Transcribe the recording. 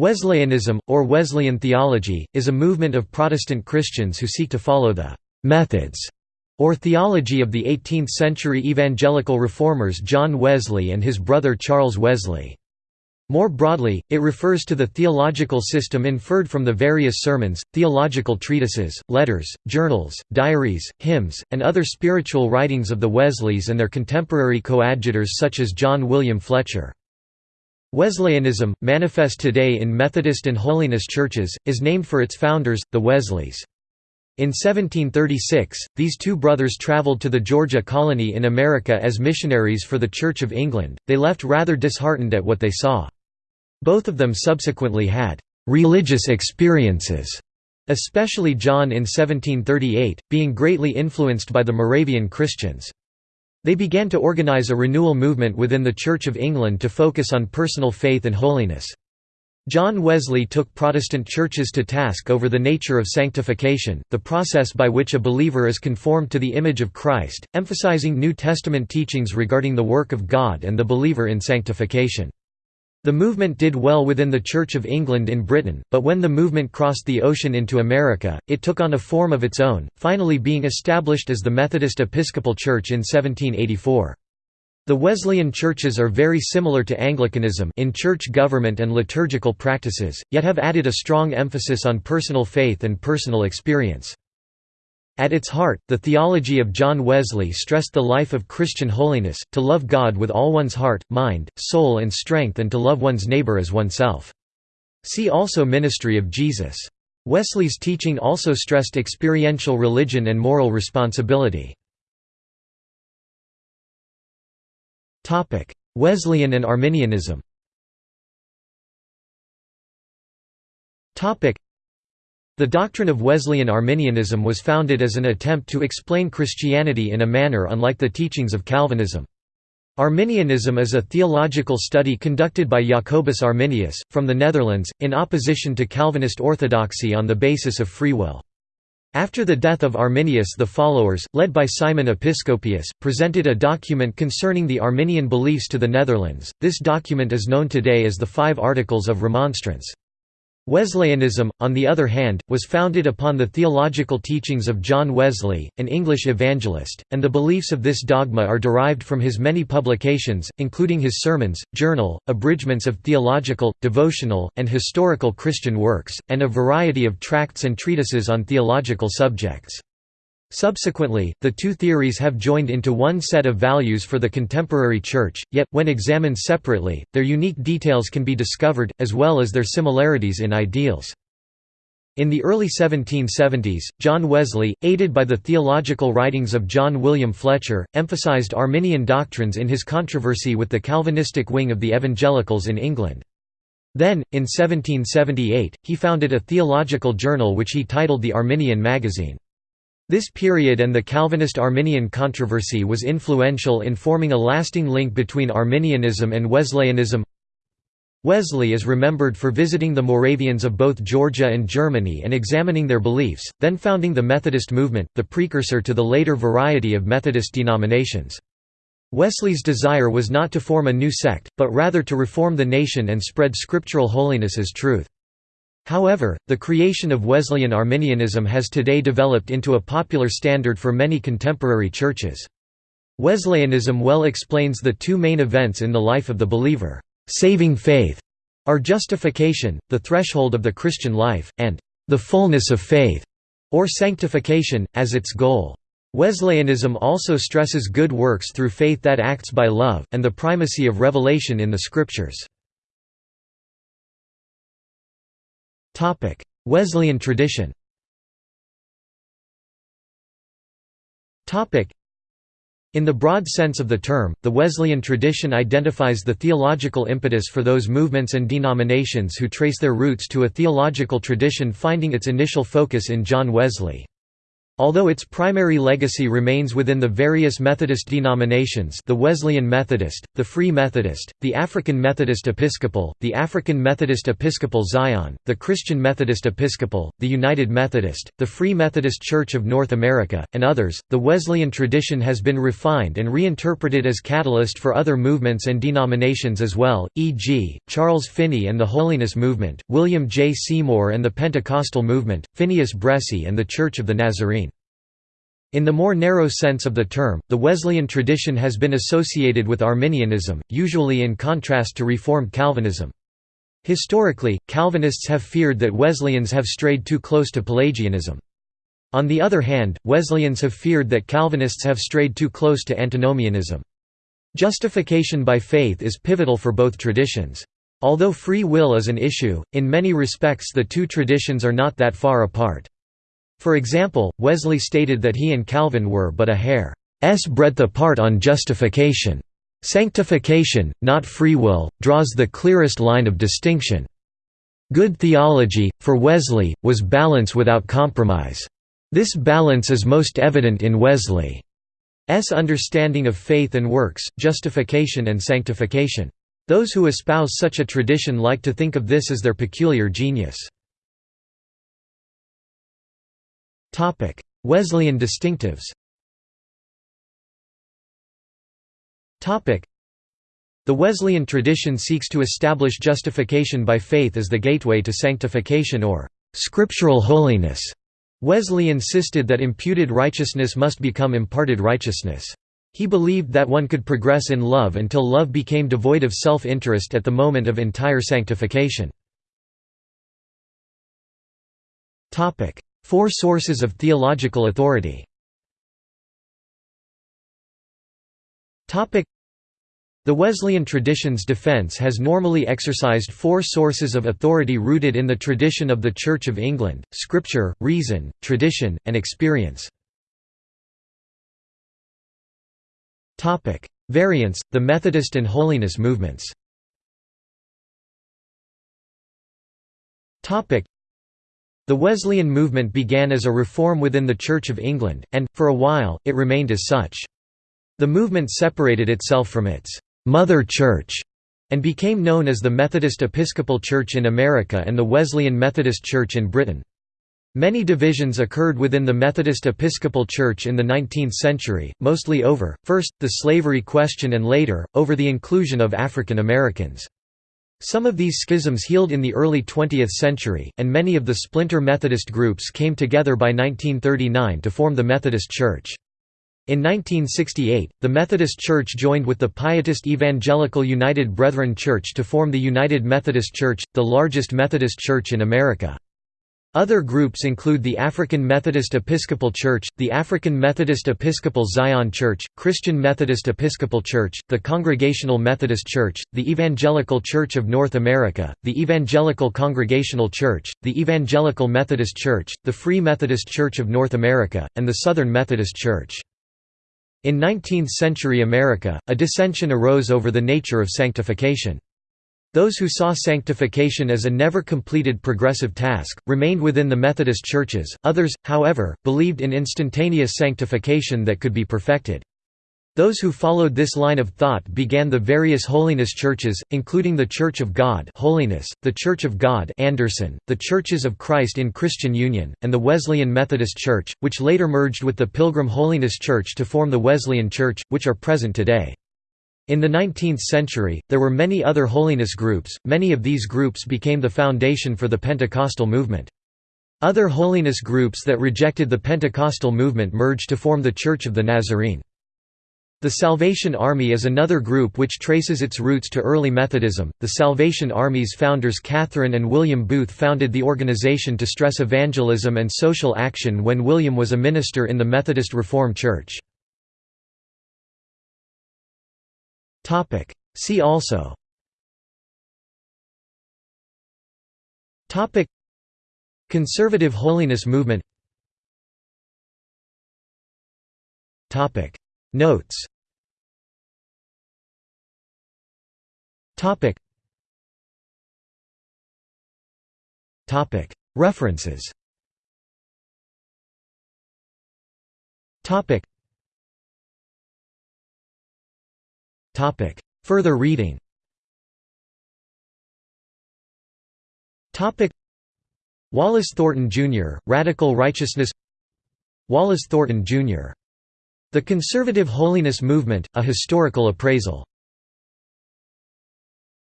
Wesleyanism, or Wesleyan theology, is a movement of Protestant Christians who seek to follow the «methods» or theology of the 18th-century evangelical reformers John Wesley and his brother Charles Wesley. More broadly, it refers to the theological system inferred from the various sermons, theological treatises, letters, journals, diaries, hymns, and other spiritual writings of the Wesleys and their contemporary coadjutors such as John William Fletcher. Wesleyanism, manifest today in Methodist and Holiness churches, is named for its founders, the Wesleys. In 1736, these two brothers travelled to the Georgia colony in America as missionaries for the Church of England, they left rather disheartened at what they saw. Both of them subsequently had «religious experiences», especially John in 1738, being greatly influenced by the Moravian Christians. They began to organize a renewal movement within the Church of England to focus on personal faith and holiness. John Wesley took Protestant churches to task over the nature of sanctification, the process by which a believer is conformed to the image of Christ, emphasizing New Testament teachings regarding the work of God and the believer in sanctification. The movement did well within the Church of England in Britain, but when the movement crossed the ocean into America, it took on a form of its own, finally being established as the Methodist Episcopal Church in 1784. The Wesleyan churches are very similar to Anglicanism in church government and liturgical practices, yet have added a strong emphasis on personal faith and personal experience. At its heart, the theology of John Wesley stressed the life of Christian holiness, to love God with all one's heart, mind, soul and strength and to love one's neighbor as oneself. See also Ministry of Jesus. Wesley's teaching also stressed experiential religion and moral responsibility. Wesleyan and Arminianism the doctrine of Wesleyan Arminianism was founded as an attempt to explain Christianity in a manner unlike the teachings of Calvinism. Arminianism is a theological study conducted by Jacobus Arminius, from the Netherlands, in opposition to Calvinist orthodoxy on the basis of free will. After the death of Arminius the followers, led by Simon Episcopius, presented a document concerning the Arminian beliefs to the Netherlands. This document is known today as the Five Articles of Remonstrance. Wesleyanism, on the other hand, was founded upon the theological teachings of John Wesley, an English evangelist, and the beliefs of this dogma are derived from his many publications, including his sermons, journal, abridgments of theological, devotional, and historical Christian works, and a variety of tracts and treatises on theological subjects. Subsequently, the two theories have joined into one set of values for the contemporary Church, yet, when examined separately, their unique details can be discovered, as well as their similarities in ideals. In the early 1770s, John Wesley, aided by the theological writings of John William Fletcher, emphasized Arminian doctrines in his controversy with the Calvinistic wing of the evangelicals in England. Then, in 1778, he founded a theological journal which he titled the Arminian Magazine. This period and the Calvinist-Arminian controversy was influential in forming a lasting link between Arminianism and Wesleyanism. Wesley is remembered for visiting the Moravians of both Georgia and Germany and examining their beliefs, then founding the Methodist movement, the precursor to the later variety of Methodist denominations. Wesley's desire was not to form a new sect, but rather to reform the nation and spread scriptural holiness as truth. However, the creation of Wesleyan Arminianism has today developed into a popular standard for many contemporary churches. Wesleyanism well explains the two main events in the life of the believer, saving faith, or justification, the threshold of the Christian life, and the fullness of faith, or sanctification, as its goal. Wesleyanism also stresses good works through faith that acts by love, and the primacy of revelation in the Scriptures. Wesleyan tradition. In the broad sense of the term, the Wesleyan tradition identifies the theological impetus for those movements and denominations who trace their roots to a theological tradition finding its initial focus in John Wesley. Although its primary legacy remains within the various Methodist denominations the Wesleyan Methodist, the Free Methodist, the African Methodist Episcopal, the African Methodist Episcopal Zion, the Christian Methodist Episcopal, the United Methodist, the Free Methodist Church of North America, and others, the Wesleyan tradition has been refined and reinterpreted as catalyst for other movements and denominations as well, e.g., Charles Finney and the Holiness Movement, William J. Seymour and the Pentecostal Movement, Phineas Bresee and the Church of the Nazarene. In the more narrow sense of the term, the Wesleyan tradition has been associated with Arminianism, usually in contrast to Reformed Calvinism. Historically, Calvinists have feared that Wesleyans have strayed too close to Pelagianism. On the other hand, Wesleyans have feared that Calvinists have strayed too close to antinomianism. Justification by faith is pivotal for both traditions. Although free will is an issue, in many respects the two traditions are not that far apart. For example, Wesley stated that he and Calvin were but a hair's breadth apart on justification. Sanctification, not free will, draws the clearest line of distinction. Good theology, for Wesley, was balance without compromise. This balance is most evident in Wesley's understanding of faith and works, justification and sanctification. Those who espouse such a tradition like to think of this as their peculiar genius. Topic: Wesleyan distinctives. Topic: The Wesleyan tradition seeks to establish justification by faith as the gateway to sanctification or scriptural holiness. Wesley insisted that imputed righteousness must become imparted righteousness. He believed that one could progress in love until love became devoid of self-interest at the moment of entire sanctification. Four sources of theological authority. The Wesleyan tradition's defense has normally exercised four sources of authority rooted in the tradition of the Church of England, scripture, reason, tradition, and experience. Variants, the Methodist and Holiness movements the Wesleyan movement began as a reform within the Church of England, and, for a while, it remained as such. The movement separated itself from its «mother church» and became known as the Methodist Episcopal Church in America and the Wesleyan Methodist Church in Britain. Many divisions occurred within the Methodist Episcopal Church in the 19th century, mostly over, first, the slavery question and later, over the inclusion of African Americans. Some of these schisms healed in the early 20th century, and many of the splinter Methodist groups came together by 1939 to form the Methodist Church. In 1968, the Methodist Church joined with the Pietist Evangelical United Brethren Church to form the United Methodist Church, the largest Methodist church in America. Other groups include the African Methodist Episcopal Church, the African Methodist Episcopal Zion Church, Christian Methodist Episcopal Church, the Congregational Methodist Church, the Evangelical Church of North America, the Evangelical Congregational Church, the Evangelical Methodist Church, the Free Methodist Church of North America, and the Southern Methodist Church. In 19th-century America, a dissension arose over the nature of sanctification. Those who saw sanctification as a never completed progressive task, remained within the Methodist churches, others, however, believed in instantaneous sanctification that could be perfected. Those who followed this line of thought began the various holiness churches, including the Church of God Holiness, the Church of God Anderson, the Churches of Christ in Christian Union, and the Wesleyan Methodist Church, which later merged with the Pilgrim Holiness Church to form the Wesleyan Church, which are present today. In the 19th century, there were many other holiness groups, many of these groups became the foundation for the Pentecostal movement. Other holiness groups that rejected the Pentecostal movement merged to form the Church of the Nazarene. The Salvation Army is another group which traces its roots to early Methodism. The Salvation Army's founders Catherine and William Booth founded the organization to stress evangelism and social action when William was a minister in the Methodist Reformed Church. Topic. See also. Topic. Conservative holiness movement. Topic. Notes. Topic. Topic. References Further reading Topic. Wallace Thornton, Jr., Radical Righteousness Wallace Thornton, Jr. The Conservative Holiness Movement, A Historical Appraisal